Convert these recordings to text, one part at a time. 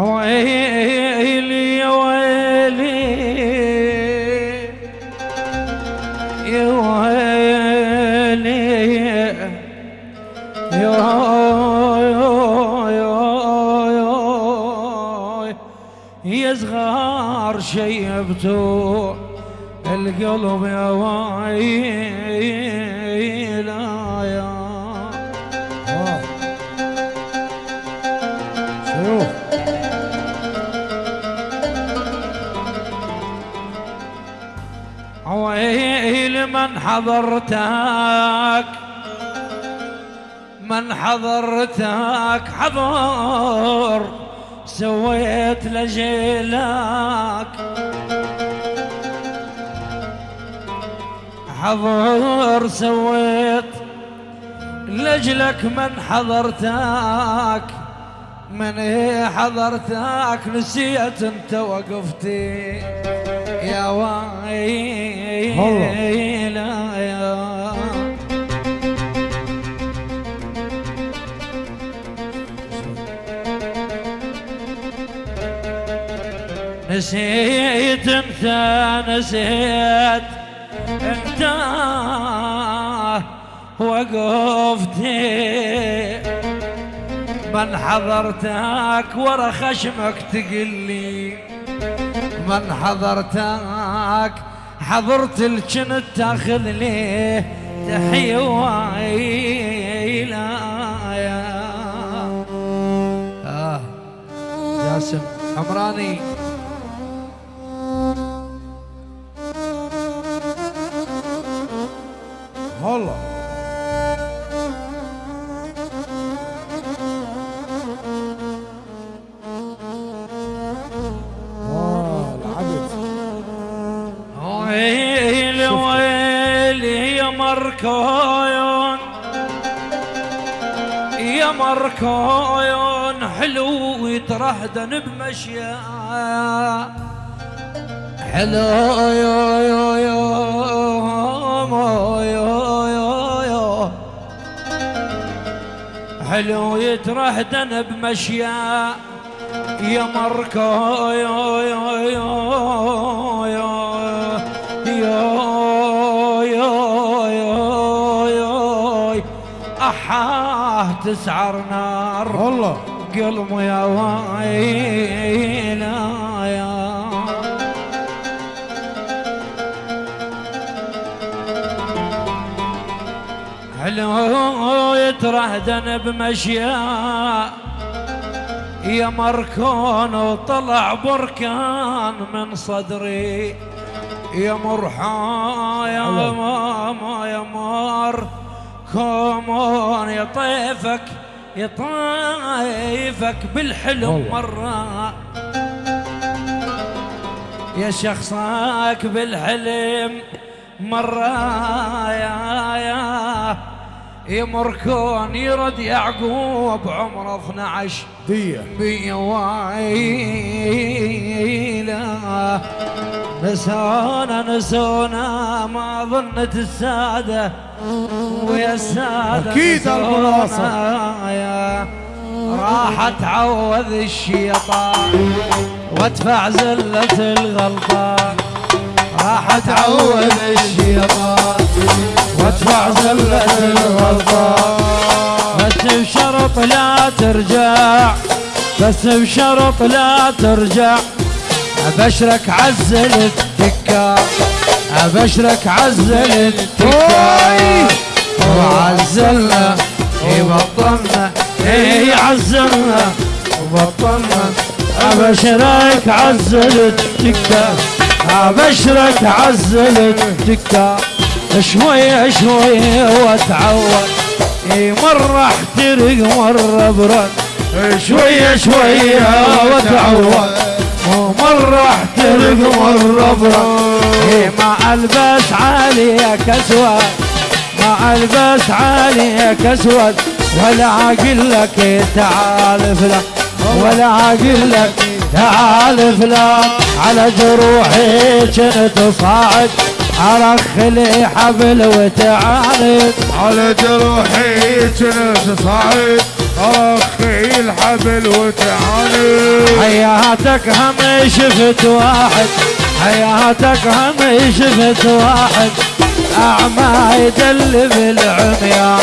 ويلي يا ويلي؟ يا ويلي يا يا صغار شيبتوا القلب يا ويلا من حضرتك من حضرتك حضر سويت لجيلك. حضر سويت لجلك من حضرتك من حضرتك نسيت انت وقفتي يا ويلا نسيت انت نسيت انت وقفتي من حضرتك ورا خشمك تقلي من حضرتك حضرت الجنت تاخذ لي تحية ويلا يا آه. جاسم حمراني كون حلو يترهدن بمشيه حلو يا يا يا حلو يترهدن بمشيه يا مركا يا يا يا. تسعر نار والله. قلب يا ويلا يا. حلو يترهدن بمشيا يا مركون وطلع بركان من صدري. يا مرحا يا الله. ماما يا مار. كومون يطيفك يطايفك بالحلم مرة. يا شخصك بالحلم مرة. يا يا يمركون يرد يعقوب عمره 12 دية. بيا ويله نسونا نسونا ما ظنت السادة. ويا السادة أكيد المناصر. راح تعوذ الشيطان وأدفع زلة الغلطان راح تعوذ الشيطان وأدفع زلة الغلطان بس بشرط لا ترجع بس بشرط لا ترجع. أبشرك عزل التكا أبشرك عزل التكا وعزلنا يبطلنا إيه عزلنا وبطلنا أبشرك عزل التكا أبشرك عزل التكا شوية شوية واتعود. إي مرة احترق مرة برد. شوية شوية واتعود. ومرة احترق مرة برد اي ما ألبس عليك اسود ما ألبس عليك اسود ولا أقول لك تعال فلان. ولا أقول لك تعال فلان. على جروحي كنت صاعد ارخ لي حبل وتعاند على جروحي كنت صاعد الحبل وتعاني. حياتك هم شفت واحد حياتك هم شفت واحد. أعمى يدلب العميان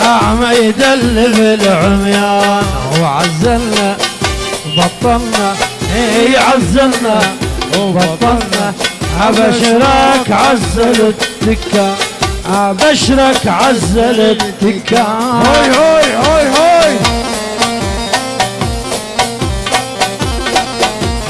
أعمى يدلب العميان. وعزلنا بطلنا اي عزلنا. وبطلنا أبشرك عزل التكا أبشرك عزل التكا هاي هاي هاي هاي.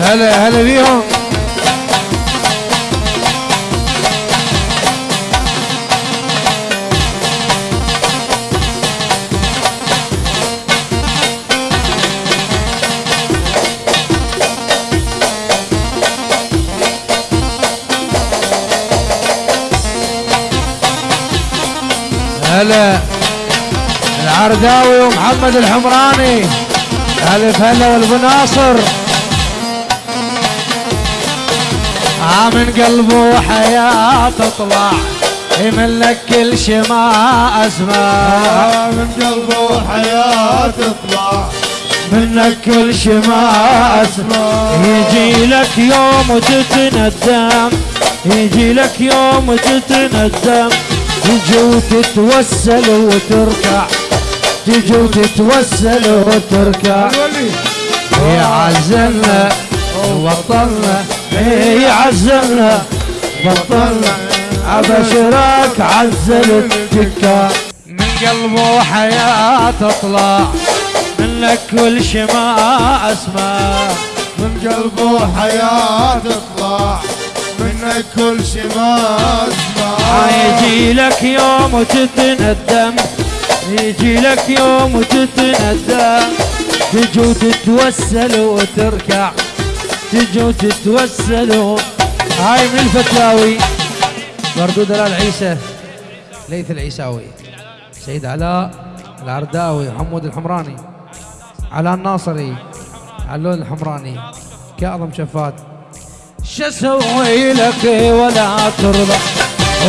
هلا هلا بيهم. هلا العرداوي ومحمد الحمراني. الف هلا والابو ناصر من قلبه حياة تطلع يملك كل شي ما أسمع. من قلبه حياة تطلع منك كل شي ما أسمع. يجي لك يوم وتتندم يجي لك يوم وتتندم. تجي وتتوسل وتركع. تجي وتتوسل وتركع. يعزلنا وبطلنا إيه يعزلنا بطلنا. أبشرك عزل التكا من قلبه حياة تطلع. منك كل شي ما اسمع من قلبه حياة تطلع. كل شي ما أسمع. يجي لك يوم وتتندم. يجي لك يوم وتتندم. تجي وتتوسل وتركع. تجي وتتوسل هاي من الفتلاوي برضو دلال عيسى. ليث العيساوي. سيد علاء العرداوي محمود الحمراني. علاء الناصري علون الحمراني. كاظم شفات شو أسوي لك ولا ترضى؟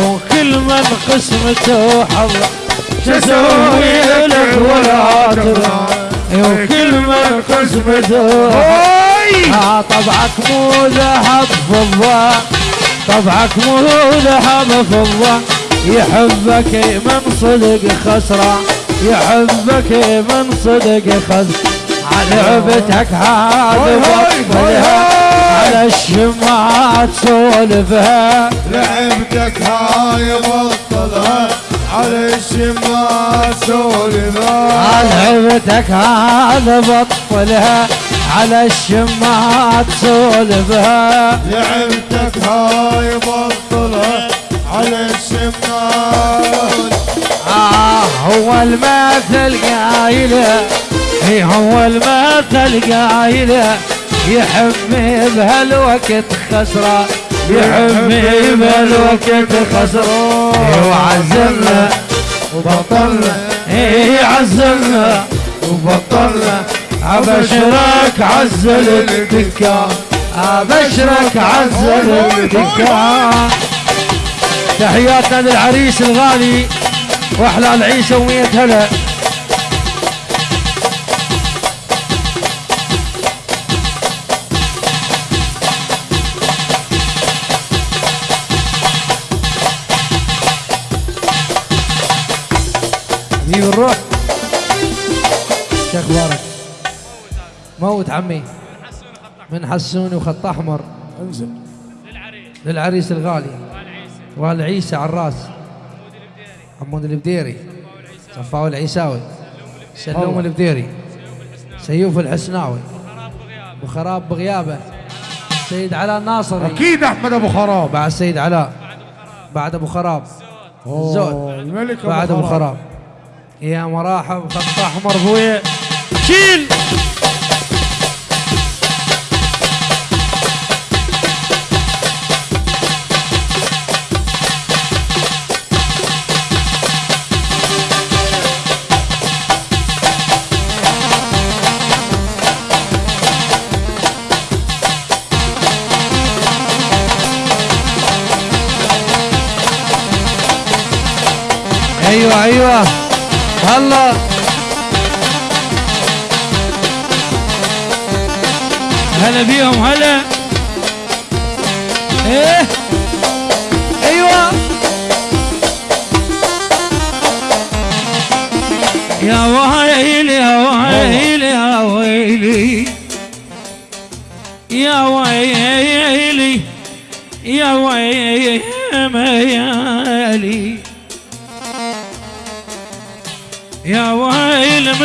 وكل من قسمته حظه شو أسوي لك ولا ترضى؟ وكل من قسمته آه طبعك مو ذهب فضة. طبعك مو ذهب فضة. يحبك من صدق خسرة. يحبك من صدق خسرة. هذه هاي هاي بطلها على الشمعة تسولفها لعبتك هاي بطلها. على الشمال سولفها. لعبتك هذا بطلها. على الشمعة تسولفها لعبتك هاي بطلها. على الشمال آه هو المثل قايله. هي هو المثل قايله. يحمي بهالوقت خسرة. يحمي بهالوقت خسرة. وعزلنا وبطلنا. إيه عزلنا وبطلنا. أبشرك عزل الدكان أبشرك عزل الدكان تحياتنا للعريس الغالي. وأحلى العيسى ومية هلا. حبيبي الروح شو أخبارك؟ موت عمي. من حسوني وخط أحمر. انزل. للعريس الغالي. والعيسى على الراس. حمود البديري. صفاوي العيساوي. سلوم. البديري. سيوف الحسناوي. وخراب بغيابه. سيد علاء الناصري. أكيد أحمد أبو خراب. بعد سيد علاء. بعد أبو خراب. الزود. الملك أبو بعد أبو خراب. خراب. يا مراحب خط احمر ابويا شيل. أيوه أيوه. هلا. هلا بيهم هلا. إيه. أيوه. يا ويلي يا ويلي يا ويلي. يا ويلي يا ويلي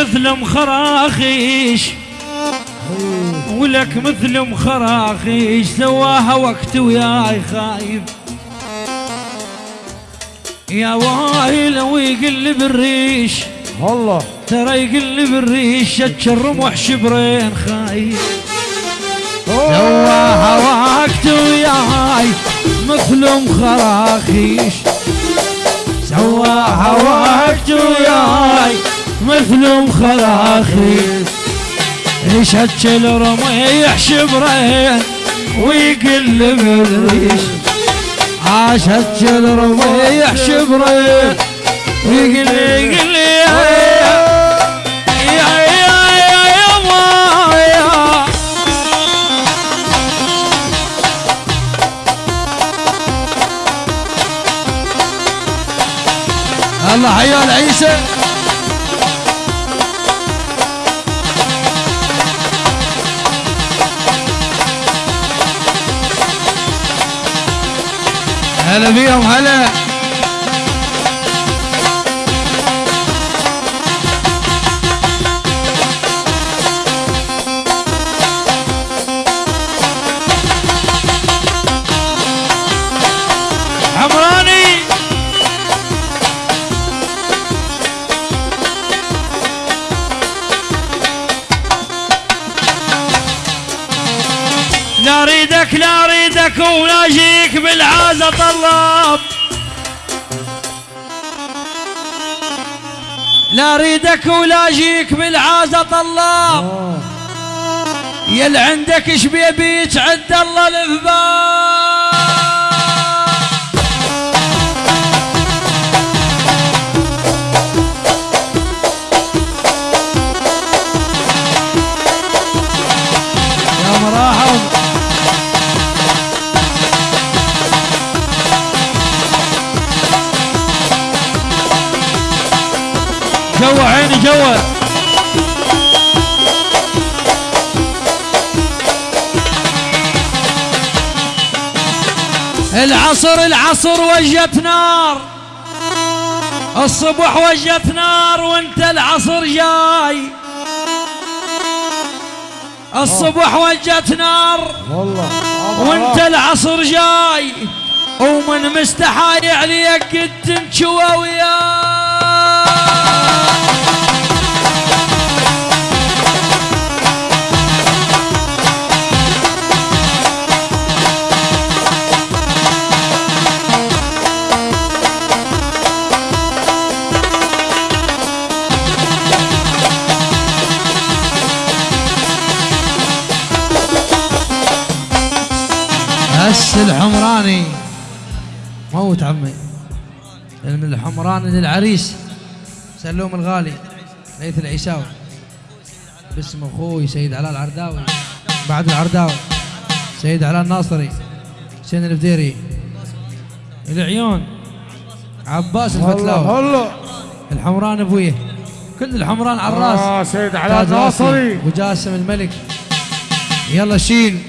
مثل مخراخيش ولك مثل مخراخيش سواها وقت وياي خايف. يا ويل ويقلب الريش الله. ترى يقلب الريش شتش الرمح شبرين خايف. سواها وقت وياي. مثل مخراخيش سواها وقت وياي. مثل مخراخيش شتش الرميح شبرين ويقلب الريش عاشت يا يا ما يا الله حيال عيسى هلا بيهم هلا. بالعازة طلاب لا أريدك ولا أجيك بالعازة طلاب يل عندك إيش بيبيك عد الله الفباب جوا عيني جوا العصر العصر وجت نار. الصبح وجت نار وانت العصر جاي. الصبح وجت نار والله. وانت العصر جاي. ومن مستحاي عليك قد تنشوى وياي. هس الحمراني. موت عمي. من الحمراني للعريس. سلوم الغالي ليث العيساوي باسم أخوي سيد علاء العرداوي. بعد العرداوي سيد علاء الناصري. حسين الفديري. العيون عباس الفتلاوي الله الحمران ابويه كل الحمران على الرأس. آه سيد علاء الناصري. وجاسم الملك. يلا شيل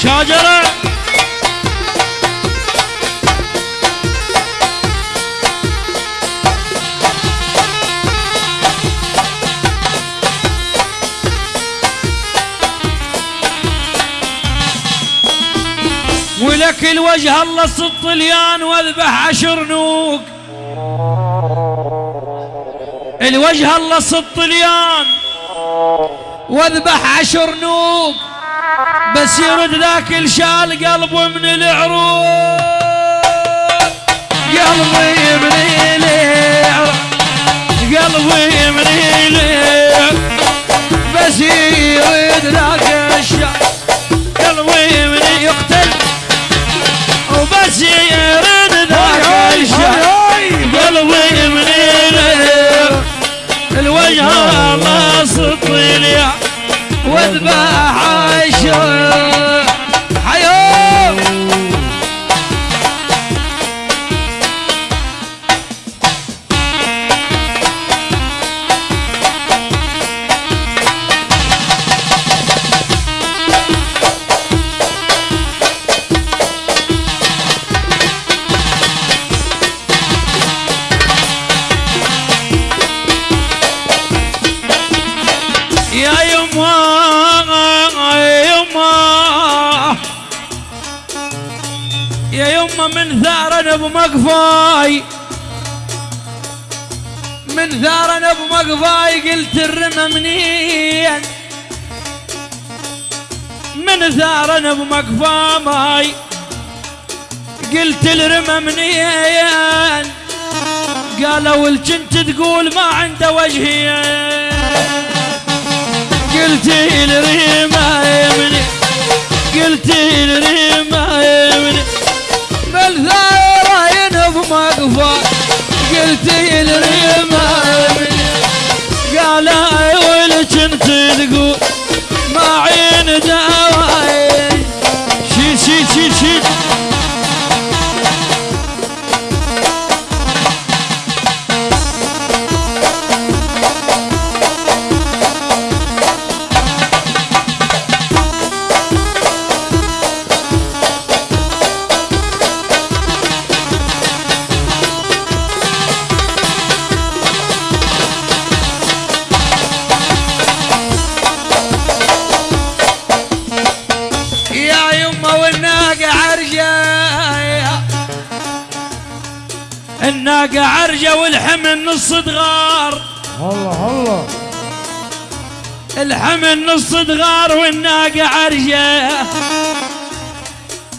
مشاجرة ولك لك الوجه الله الطليان واذبح عشر نوق. الوجه الله الطليان واذبح عشر نوق. بس يرد ذاك الشال قلبه من العروق. قلبي من العروق قلبي من العروق. بس يرد ذاك الشال قلبي من يقتل. وبس يرد ذاك الشال قلبي من العروق. الوجه الله سطيل وأذبح من ثار ابو مقفاي. من ثار ابو مقفاي قلت الرمى منين. من ثار ابو مقفاي قلت الرمى منين. قالوا الجنت تقول ما عنده وجهين. قلت الريمة يمني قلت الريمة يمني بل ثارة ينف مقفى. قلت الريمة يمني قال ولك أنت تقول؟ الحمل نص دغار والناقة عرجة.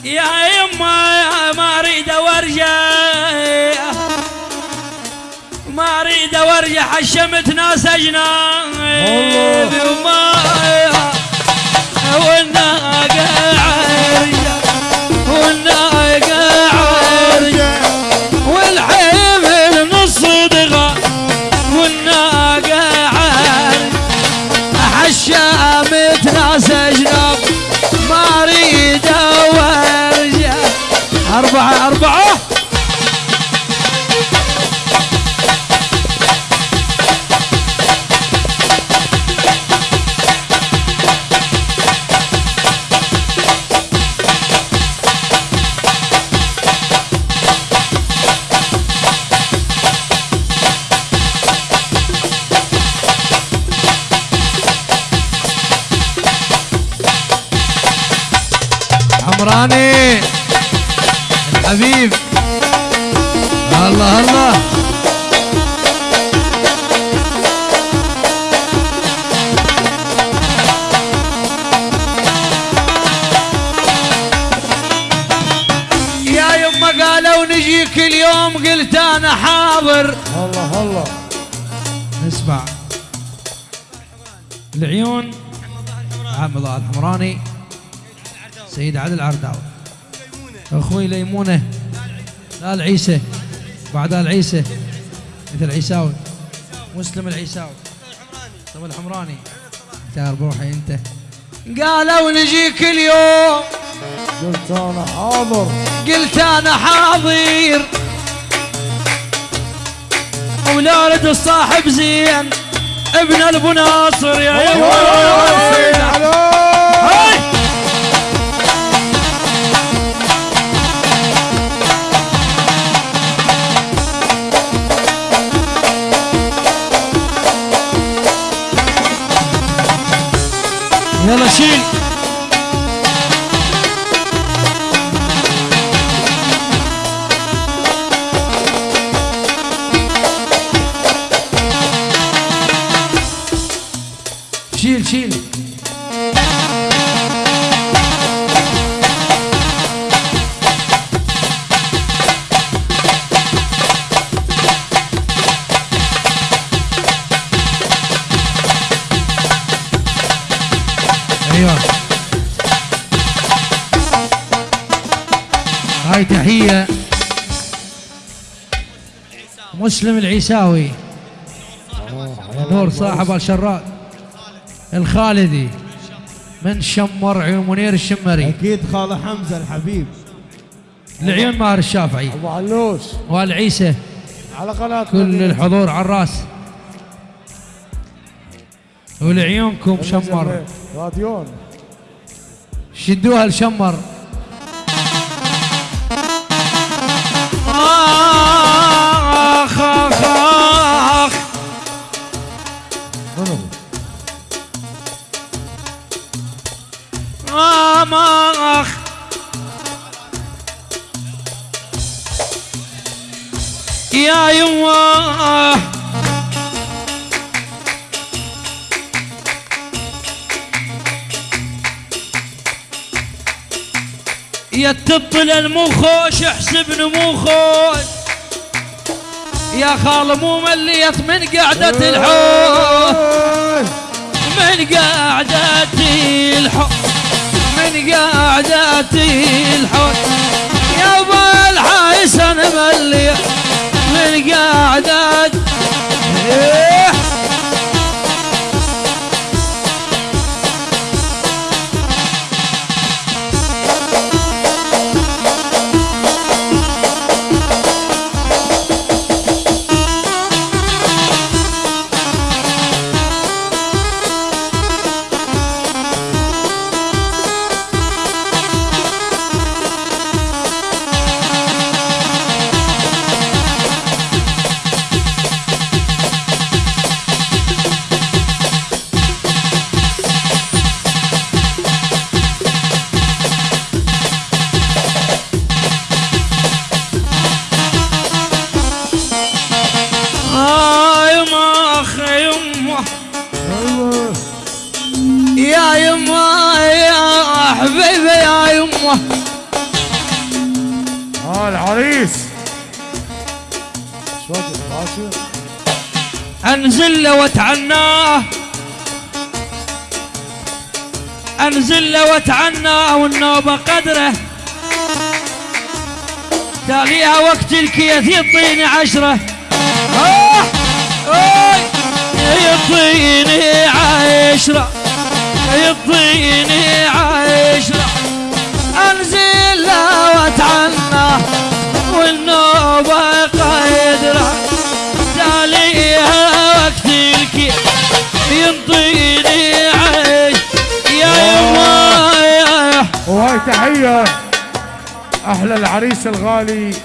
يا يما يا ما أريد ورجة. ما أريد ورجة حشمت ناس اجنبي وما والناقة عرجة. الله الحمراني سيد عادل العرداوي أخوي ليمونة لا العيسى بعد العيسى مثل العيساوي مسلم العيساوي. طب الحمراني تعال بروحي أنت. قالوا نجيك اليوم قلت أنا حاضر. قلت أنا حاضر. ولاد الصاحب زين ابن ابو ناصر يا سيد يلا شيل مسلم العيساوي. نور صاحب الشراد الخالدي من شمر عيون منير الشمري. أكيد خالة حمزة الحبيب. لعيون ماهر الشافعي. أبو علوش. والعيسى على قناة كل الحضور على الرأس. ولعيونكم شمر. راديون. شدوها لشمر. يا يا تطل المخوش احسب نموخوش. يا خال مو مليت من قعدة الحوش؟ من قعدة الحوش؟ من قعدة الحوش؟ يا ابو الحسن مليت. من له واتعناه أنزل له واتعناه والنوبة قدره. تاليها وقت الكيث آه آه يعطيني عشرة. يعطيني عشرة. وهاي تحية. أحلى العريس الغالي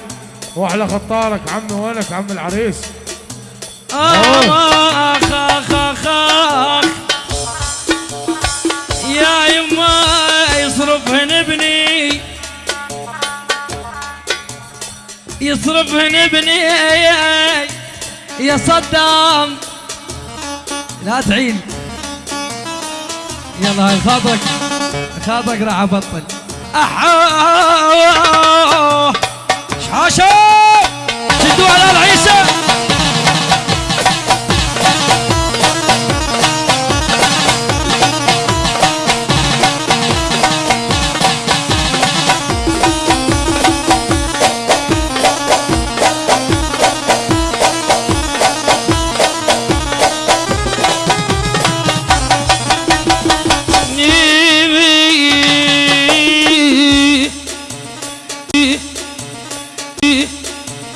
وأحلى خطارك عمي وينك؟ عم العريس. آخ آخ آخ آخ. يا يما يصرفهن ابني. يصرفهن ابني. يا صدام. لا تعيل. يلا هاي خاطرك خاطرك راح أبطل. أحا شدوا على العين